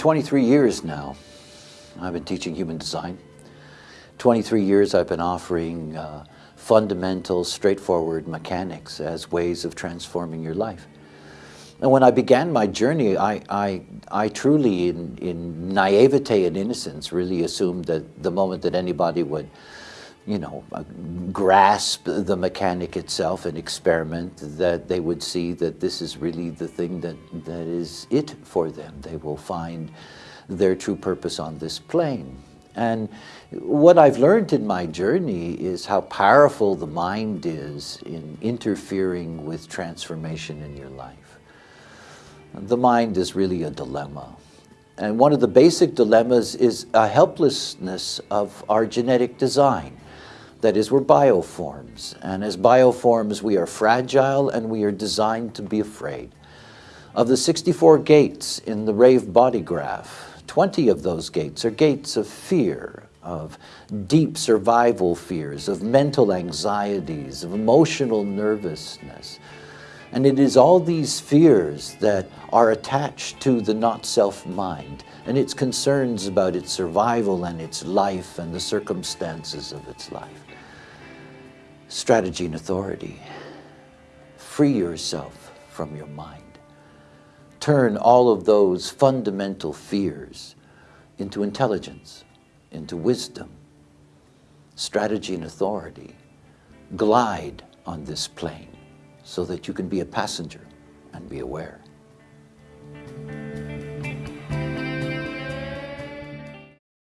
23 years now, I've been teaching human design. 23 years I've been offering uh, fundamental, straightforward mechanics as ways of transforming your life. And when I began my journey, I, I, I truly, in, in naivete and innocence, really assumed that the moment that anybody would you know, uh, grasp the mechanic itself and experiment, that they would see that this is really the thing that, that is it for them. They will find their true purpose on this plane. And what I've learned in my journey is how powerful the mind is in interfering with transformation in your life. The mind is really a dilemma. And one of the basic dilemmas is a helplessness of our genetic design. That is, we're bioforms. And as bioforms, we are fragile and we are designed to be afraid. Of the 64 gates in the Rave body graph, 20 of those gates are gates of fear, of deep survival fears, of mental anxieties, of emotional nervousness. And it is all these fears that are attached to the not-self mind and its concerns about its survival and its life and the circumstances of its life strategy and authority. Free yourself from your mind. Turn all of those fundamental fears into intelligence, into wisdom, strategy and authority. Glide on this plane so that you can be a passenger and be aware.